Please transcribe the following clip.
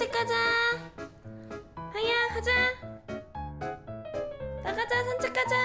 산책 가자. 하야 가자. 나가자 산책 가자.